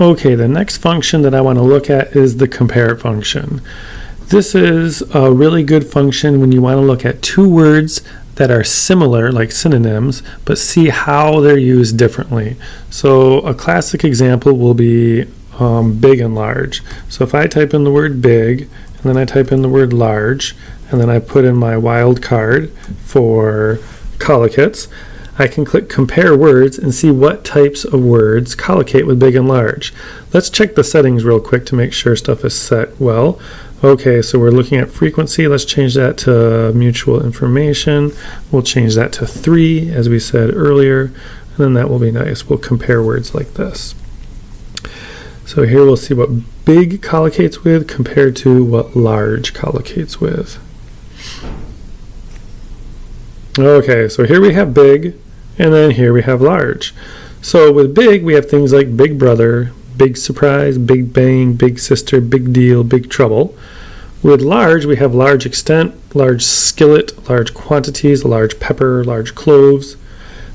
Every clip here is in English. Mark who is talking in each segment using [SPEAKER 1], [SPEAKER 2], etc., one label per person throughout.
[SPEAKER 1] Okay, the next function that I want to look at is the compare function. This is a really good function when you want to look at two words that are similar, like synonyms, but see how they're used differently. So a classic example will be um, big and large. So if I type in the word big, and then I type in the word large, and then I put in my wild card for collocates, I can click compare words and see what types of words collocate with big and large. Let's check the settings real quick to make sure stuff is set well. Okay, so we're looking at frequency. Let's change that to mutual information. We'll change that to 3, as we said earlier, and then that will be nice. We'll compare words like this. So here we'll see what big collocates with compared to what large collocates with. Okay, so here we have big, and then here we have large. So with big, we have things like big brother, big surprise, big bang, big sister, big deal, big trouble. With large, we have large extent, large skillet, large quantities, large pepper, large cloves.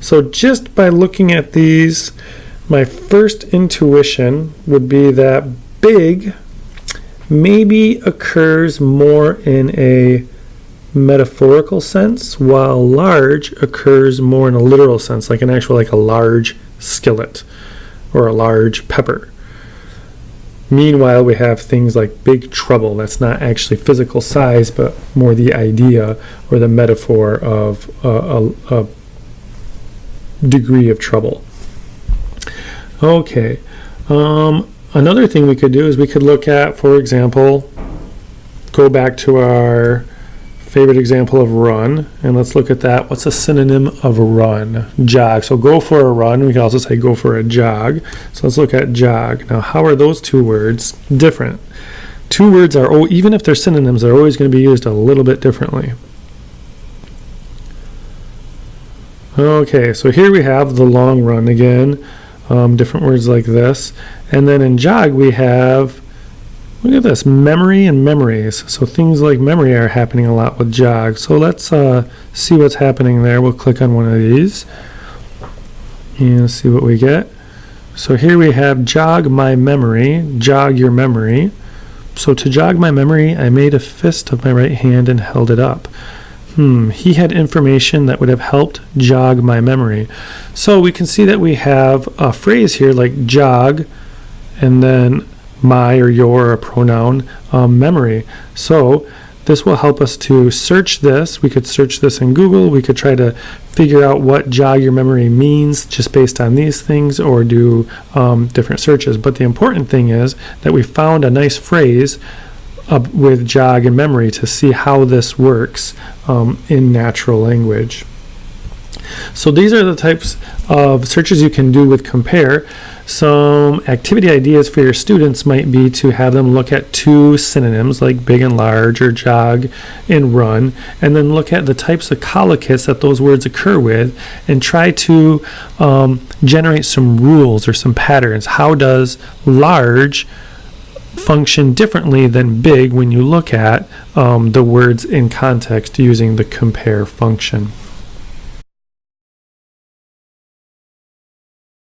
[SPEAKER 1] So just by looking at these, my first intuition would be that big maybe occurs more in a metaphorical sense, while large occurs more in a literal sense, like an actual, like a large skillet or a large pepper. Meanwhile, we have things like big trouble. That's not actually physical size, but more the idea or the metaphor of a, a, a degree of trouble. Okay. Um, another thing we could do is we could look at, for example, go back to our favorite example of run, and let's look at that. What's a synonym of run? Jog. So go for a run. We can also say go for a jog. So let's look at jog. Now, how are those two words different? Two words are, oh, even if they're synonyms, they're always going to be used a little bit differently. Okay, so here we have the long run again. Um, different words like this. And then in jog, we have Look at this, memory and memories. So things like memory are happening a lot with jog. So let's uh, see what's happening there. We'll click on one of these and see what we get. So here we have jog my memory, jog your memory. So to jog my memory, I made a fist of my right hand and held it up. Hmm, he had information that would have helped jog my memory. So we can see that we have a phrase here like jog and then my or your or pronoun um, memory. So this will help us to search this. We could search this in Google. We could try to figure out what jog your memory means just based on these things or do um, different searches. But the important thing is that we found a nice phrase uh, with jog and memory to see how this works um, in natural language. So these are the types of searches you can do with compare. Some activity ideas for your students might be to have them look at two synonyms like big and large or jog and run, and then look at the types of collocates that those words occur with and try to um, generate some rules or some patterns. How does large function differently than big when you look at um, the words in context using the compare function?